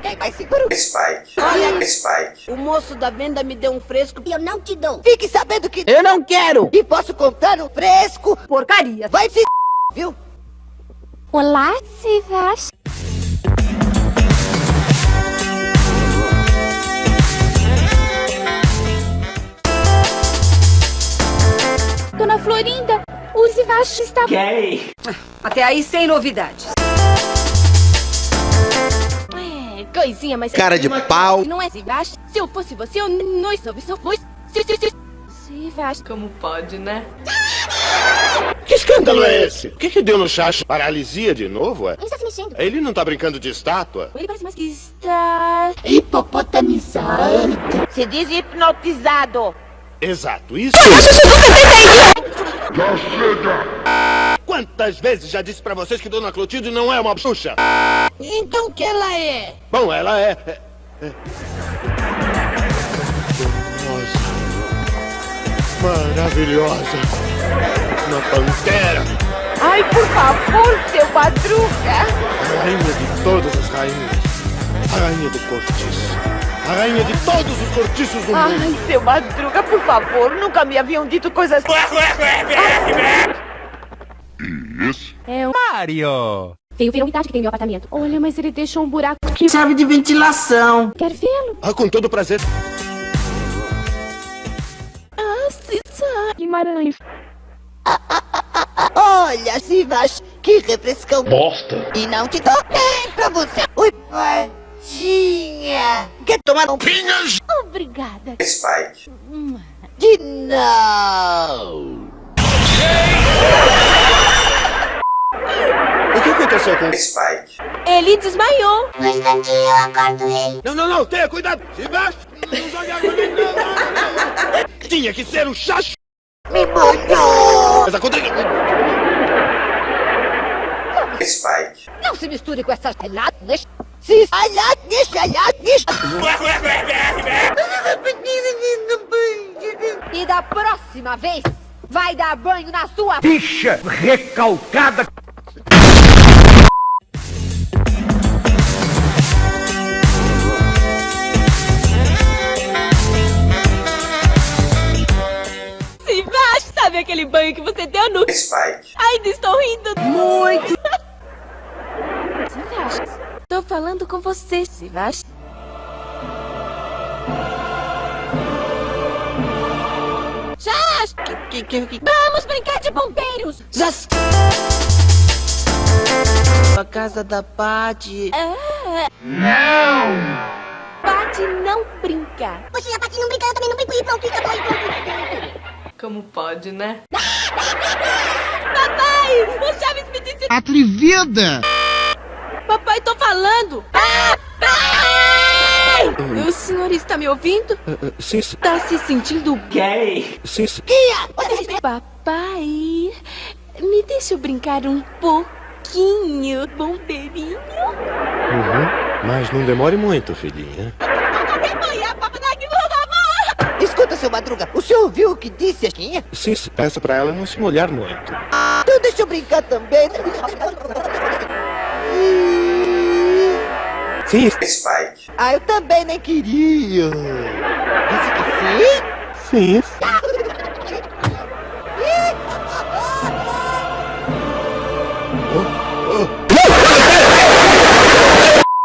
Alguém mais seguro? Spike. Olha, Spike. o moço da venda me deu um fresco. E eu não te dou. Fique sabendo que Eu não quero! e posso comprar um fresco. Porcaria! Vai se viu? Olá, Sivas. Dona Florinda, o Zivash está... Gay! Até aí sem novidades. Coisinha, mas... Cara de pau. Não é Zivash? Se eu fosse você, eu não soube, só foi... Zivash. Como pode, né? Que escândalo é esse? O que, que deu no chacho? Paralisia de novo, é? Ele está se mexendo. Ele não tá brincando de estátua? Ele parece mais que está... Se diz hipnotizado. Exato, isso. Quantas vezes já disse pra vocês que Dona Clotilde não é uma bruxa? Então o que ela é? Bom, ela é... é- é- Maravilhosa. Uma pantera. Ai, por favor, seu madruga. A rainha de todas as rainhas. A rainha do cortiço. A rainha de todos os cortiços do mundo. Ai, seu madruga, por favor. Nunca me haviam dito coisas... É o... Mario! Veio ver a umidade que tem no meu apartamento. Olha, mas ele deixou um buraco. Que serve de ventilação. Quer vê-lo? Ah, com todo prazer. Ah, Cissa. Guimarães. Olha, Sivas, que refrescão. Bosta. E não te dou nem pra você. Oi, Patinha. Quer tomar um Pinhas. Obrigada. Spike. de não? O que aconteceu com... Spike. Ele desmaiou. No instantinho eu acordo ele. Não, não, não, tenha cuidado! Se baixa! Não jogue água nele, não, não, não, não. Tinha que ser um chacho! Me molhou. Mas acontece... Spike. Não se misture com essas relatas. Se alhates, alhates. E da próxima vez, vai dar banho na sua... Bicha recalcada! Zivash, sabe aquele banho que você deu no... Spike. Ainda estou rindo. Muito! Tô falando com você, Zivash. Josh, Que, que, que... vamos brincar de bombeiros. Já... A casa da Paty. Ah. Não! Pode não brincar. Poxa, a Paty não brinca, eu também não brinco e pronto, e acabou, e pronto. Como pode, né? Papai, o Chaves me disse... Atrevida! Papai, tô falando. Papai! O senhor está me ouvindo? Sim, Está se sentindo Gay! sim, sim. Papai, me deixa eu brincar um pouquinho, bombeirinho. Uhum. Mas não demore muito, filhinha. Escuta, seu Madruga, o senhor viu o que disse a Chiquinha? Sim, sim. Peça pra ela não se molhar muito. Então deixa eu brincar também. Sim, Spike. Ah, eu também nem queria. Disse que sim? sim.